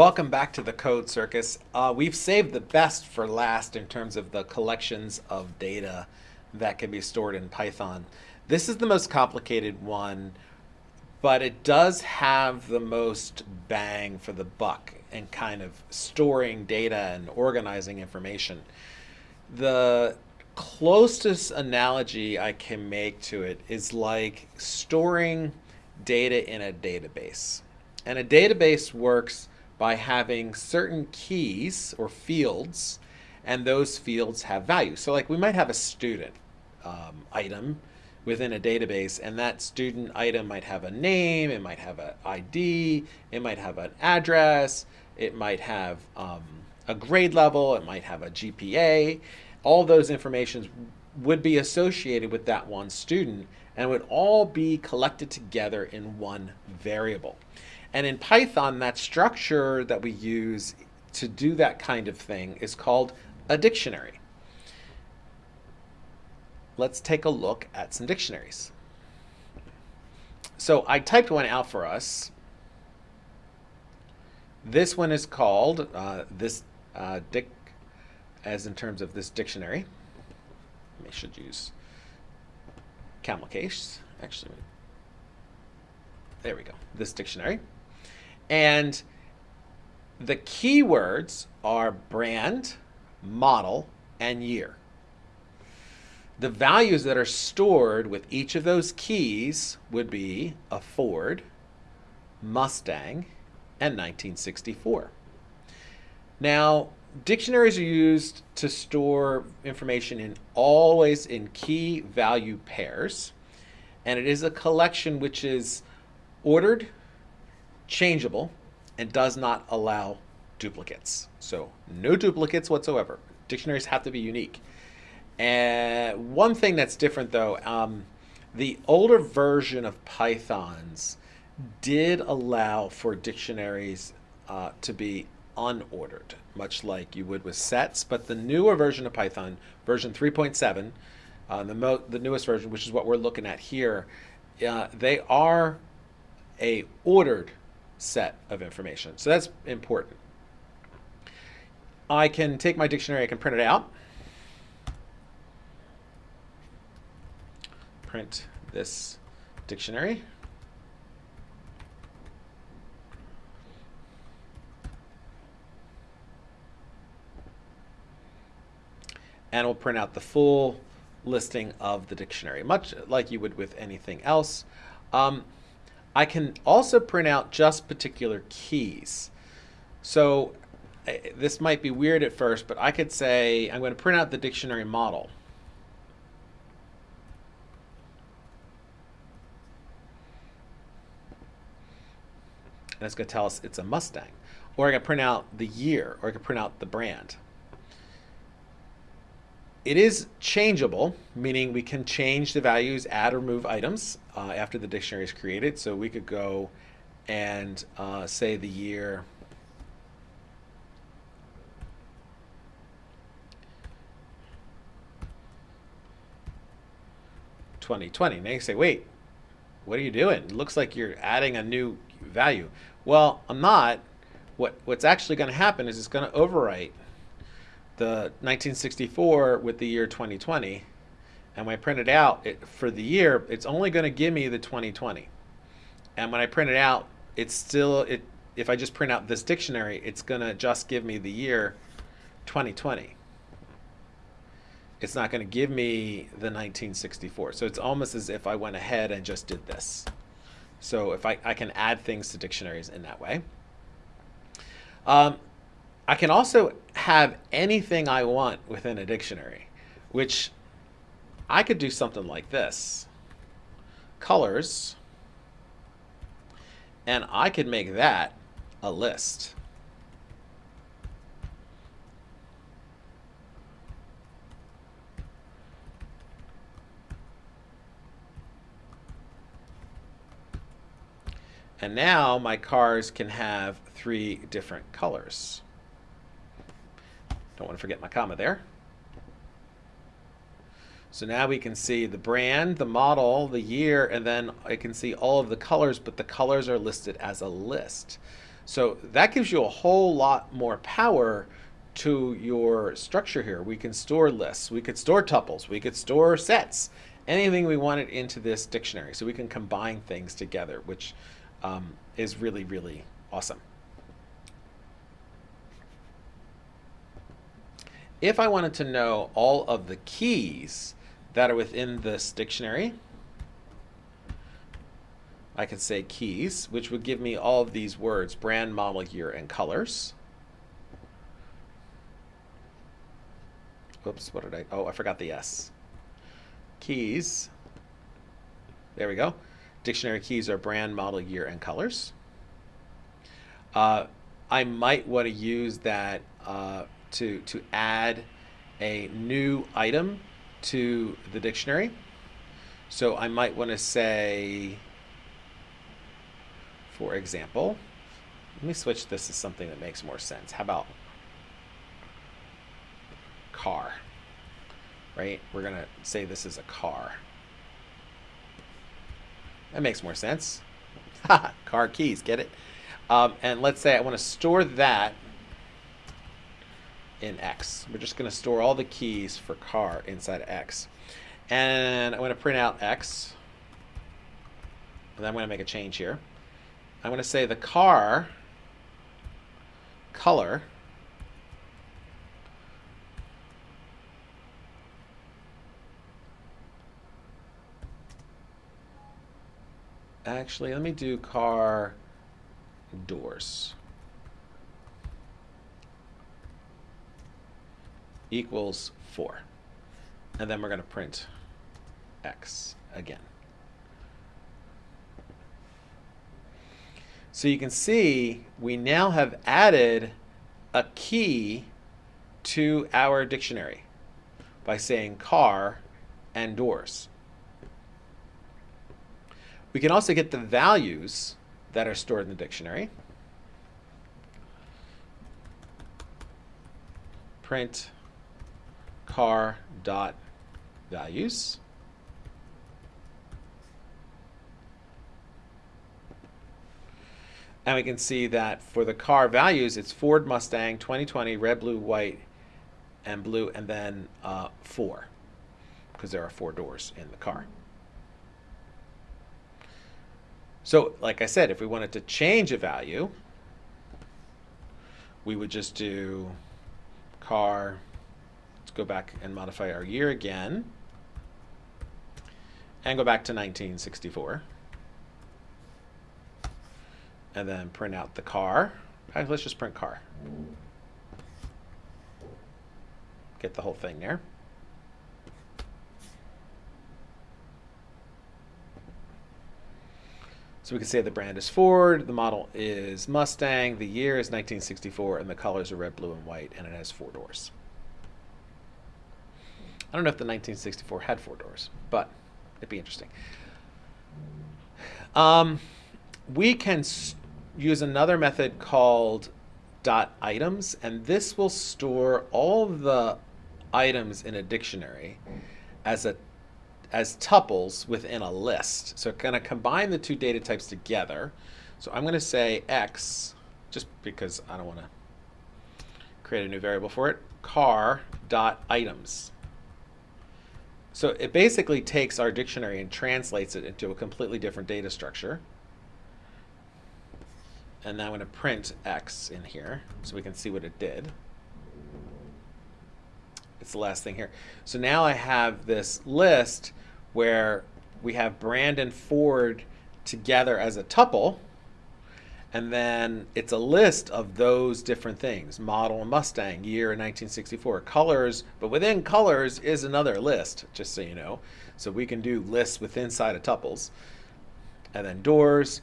Welcome back to the Code Circus. Uh, we've saved the best for last in terms of the collections of data that can be stored in Python. This is the most complicated one, but it does have the most bang for the buck in kind of storing data and organizing information. The closest analogy I can make to it is like storing data in a database. And a database works by having certain keys or fields, and those fields have value. So like we might have a student um, item within a database, and that student item might have a name, it might have an ID, it might have an address, it might have um, a grade level, it might have a GPA. All those informations would be associated with that one student and would all be collected together in one variable. And in Python, that structure that we use to do that kind of thing is called a dictionary. Let's take a look at some dictionaries. So I typed one out for us. This one is called uh, this uh, dic, as in terms of this dictionary. I should use camel case. Actually, there we go. This dictionary. And the keywords are brand, model, and year. The values that are stored with each of those keys would be a Ford, Mustang, and 1964. Now, dictionaries are used to store information in always in key value pairs, and it is a collection which is ordered changeable, and does not allow duplicates. So no duplicates whatsoever. Dictionaries have to be unique. And one thing that's different though, um, the older version of Pythons did allow for dictionaries uh, to be unordered, much like you would with sets. But the newer version of Python, version 3.7, uh, the, the newest version, which is what we're looking at here, uh, they are a ordered set of information. So that's important. I can take my dictionary, I can print it out. Print this dictionary. And we'll print out the full listing of the dictionary, much like you would with anything else. Um, I can also print out just particular keys. So eh, this might be weird at first, but I could say I'm going to print out the dictionary model. And it's going to tell us it's a Mustang. Or I can print out the year, or I can print out the brand. It is changeable, meaning we can change the values, add or move items uh, after the dictionary is created. So we could go and uh, say the year Twenty twenty. Now you say, wait, what are you doing? It looks like you're adding a new value. Well, I'm not. What what's actually going to happen is it's going to overwrite the 1964 with the year 2020 and when I print it out it, for the year it's only going to give me the 2020 and when I print it out it's still it if I just print out this dictionary it's going to just give me the year 2020 it's not going to give me the 1964 so it's almost as if I went ahead and just did this. So if I, I can add things to dictionaries in that way. Um, I can also have anything I want within a dictionary, which I could do something like this. Colors, and I could make that a list. And now my cars can have three different colors. Don't want to forget my comma there. So now we can see the brand, the model, the year, and then I can see all of the colors, but the colors are listed as a list. So that gives you a whole lot more power to your structure here. We can store lists, we could store tuples, we could store sets, anything we wanted into this dictionary. So we can combine things together, which um, is really, really awesome. If I wanted to know all of the keys that are within this dictionary, I could say keys, which would give me all of these words, brand, model, year, and colors. Oops, what did I, oh, I forgot the S. Keys, there we go. Dictionary keys are brand, model, year, and colors. Uh, I might want to use that uh, to, to add a new item to the dictionary. So I might want to say, for example, let me switch this to something that makes more sense. How about car? Right? We're going to say this is a car. That makes more sense. car keys, get it? Um, and let's say I want to store that in X. We're just going to store all the keys for car inside X. And I'm going to print out X. And I'm going to make a change here. I'm going to say the car color actually let me do car doors equals 4. And then we're going to print x again. So you can see we now have added a key to our dictionary by saying car and doors. We can also get the values that are stored in the dictionary. Print car dot values. And we can see that for the car values, it's Ford Mustang 2020, red, blue, white, and blue, and then uh, four, because there are four doors in the car. So, like I said, if we wanted to change a value, we would just do car go back and modify our year again. And go back to 1964. And then print out the car. let's just print car. Get the whole thing there. So we can say the brand is Ford, the model is Mustang, the year is 1964, and the colors are red, blue, and white, and it has four doors. I don't know if the 1964 had four doors, but it'd be interesting. Um, we can use another method called dot items, and this will store all the items in a dictionary as a as tuples within a list. So it's going to combine the two data types together. So I'm going to say x, just because I don't want to create a new variable for it, car dot items. So it basically takes our dictionary and translates it into a completely different data structure. And now I'm going to print x in here so we can see what it did. It's the last thing here. So now I have this list where we have Brandon Ford together as a tuple and then it's a list of those different things model Mustang, year 1964, colors, but within colors is another list, just so you know. So we can do lists within inside of tuples. And then doors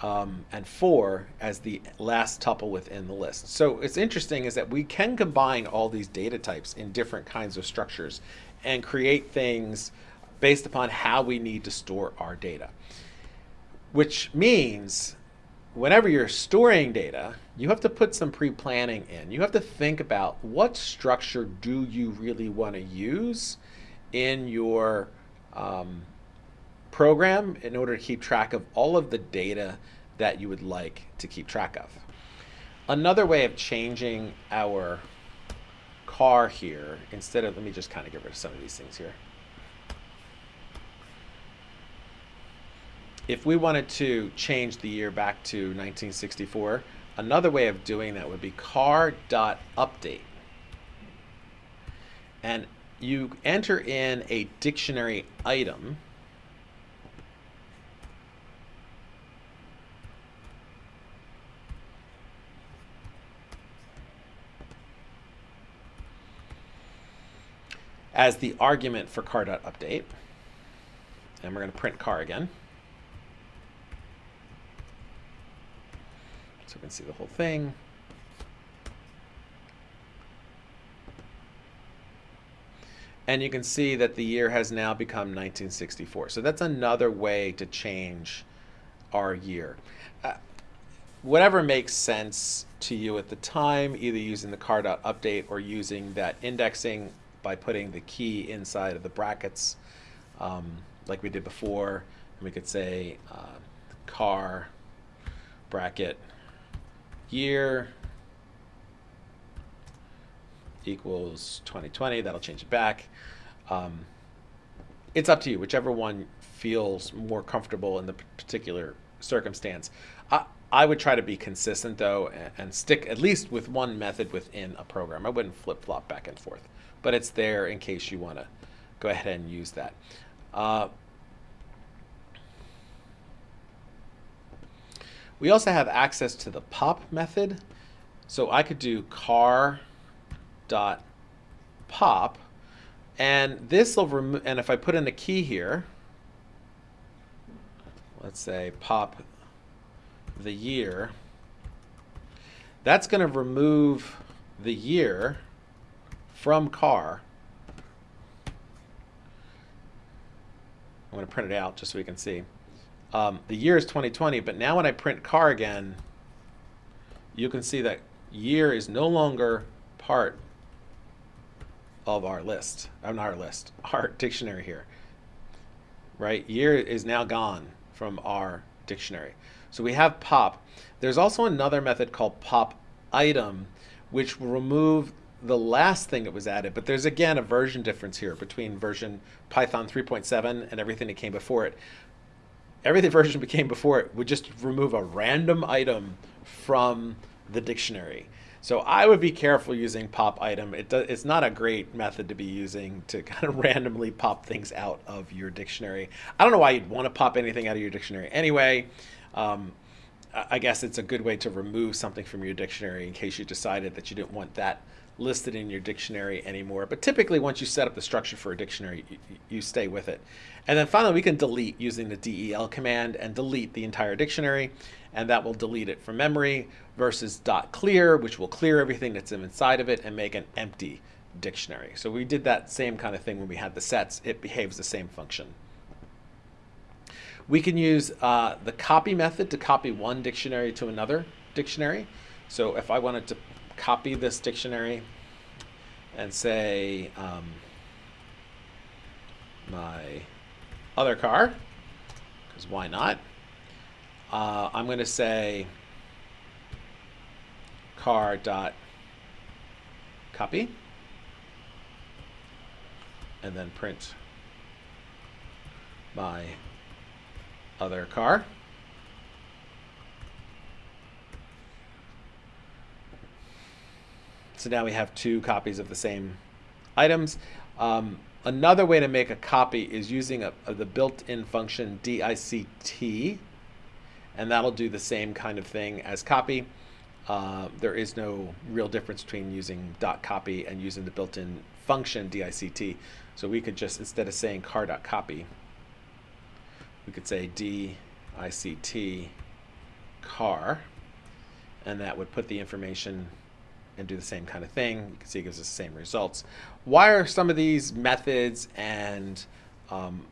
um, and four as the last tuple within the list. So it's interesting is that we can combine all these data types in different kinds of structures and create things based upon how we need to store our data. Which means whenever you're storing data, you have to put some pre-planning in. You have to think about what structure do you really want to use in your um, program in order to keep track of all of the data that you would like to keep track of. Another way of changing our car here, instead of, let me just kind of get rid of some of these things here. If we wanted to change the year back to 1964, another way of doing that would be car.update. And you enter in a dictionary item as the argument for car.update. And we're going to print car again. So we see the whole thing. And you can see that the year has now become 1964. So that's another way to change our year. Uh, whatever makes sense to you at the time, either using the car.update or using that indexing by putting the key inside of the brackets um, like we did before. And we could say uh, car bracket year equals 2020. That'll change it back. Um, it's up to you, whichever one feels more comfortable in the particular circumstance. I, I would try to be consistent though and, and stick at least with one method within a program. I wouldn't flip flop back and forth but it's there in case you want to go ahead and use that. Uh, we also have access to the pop method. So I could do car dot pop and this will remove and if I put in a key here let's say pop the year that's going to remove the year from car. I'm going to print it out just so we can see. Um, the year is 2020, but now when I print car again, you can see that year is no longer part of our list. I'm our list, our dictionary here. Right? Year is now gone from our dictionary. So we have pop. There's also another method called pop item, which will remove the last thing that was added, but there's again a version difference here between version Python 3.7 and everything that came before it. Everything version became before it would just remove a random item from the dictionary. So I would be careful using pop item. It it's not a great method to be using to kind of randomly pop things out of your dictionary. I don't know why you'd want to pop anything out of your dictionary anyway. Um, I guess it's a good way to remove something from your dictionary in case you decided that you didn't want that listed in your dictionary anymore. But typically, once you set up the structure for a dictionary, you, you, stay with it. And then finally, we can delete using the del command and delete the entire dictionary. And that will delete it from memory versus .clear, which will clear everything that's inside of it and make an empty dictionary. So we did that same kind of thing when we had the sets. It behaves the same function. We can use uh, the copy method to copy one dictionary to another dictionary. So if I wanted to copy this dictionary and say um, my other car, because why not? Uh, I'm going to say car dot copy and then print my other car. So now we have two copies of the same items. Um, another way to make a copy is using a, a, the built-in function dict, and that'll do the same kind of thing as copy. Uh, there is no real difference between using dot .copy and using the built-in function dict. So we could just, instead of saying car.copy, we could say dict car, and that would put the information and do the same kind of thing. You can see it gives us the same results. Why are some of these methods and um,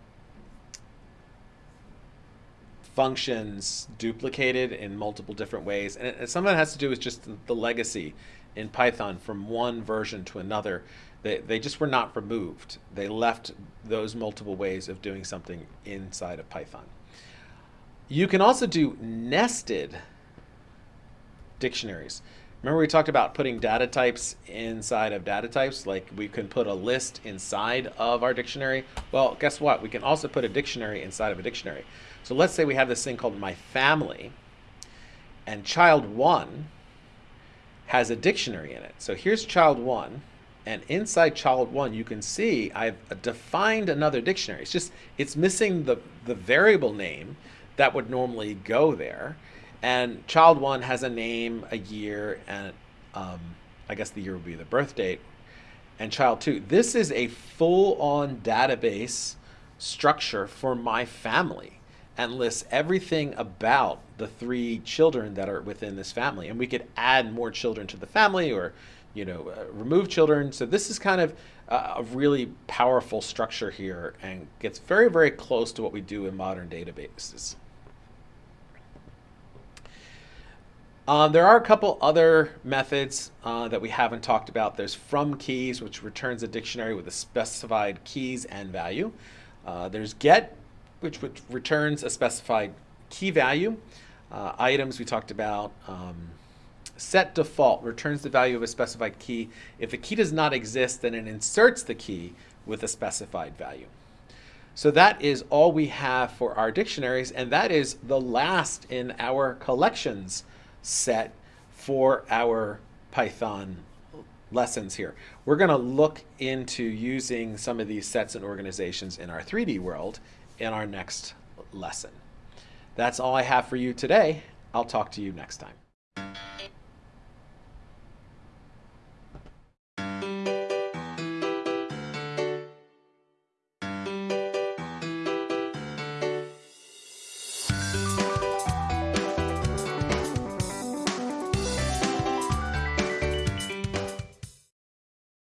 functions duplicated in multiple different ways? And some of it has to do with just the legacy in Python from one version to another. They, they just were not removed. They left those multiple ways of doing something inside of Python. You can also do nested dictionaries. Remember we talked about putting data types inside of data types? Like we can put a list inside of our dictionary. Well, guess what? We can also put a dictionary inside of a dictionary. So let's say we have this thing called my family and child one has a dictionary in it. So here's child one and inside child one you can see I've defined another dictionary. It's just, it's missing the, the variable name that would normally go there. And child one has a name, a year, and um, I guess the year would be the birth date. And child two, this is a full-on database structure for my family and lists everything about the three children that are within this family. And we could add more children to the family or, you know, uh, remove children. So this is kind of uh, a really powerful structure here and gets very, very close to what we do in modern databases. Um, there are a couple other methods uh, that we haven't talked about. There's from keys, which returns a dictionary with a specified keys and value. Uh, there's get, which, which, returns a specified key value. Uh, items we talked about. Um, set default returns the value of a specified key. If the key does not exist, then it inserts the key with a specified value. So that is all we have for our dictionaries, and that is the last in our collections set for our Python lessons here. We're going to look into using some of these sets and organizations in our 3D world in our next lesson. That's all I have for you today. I'll talk to you next time.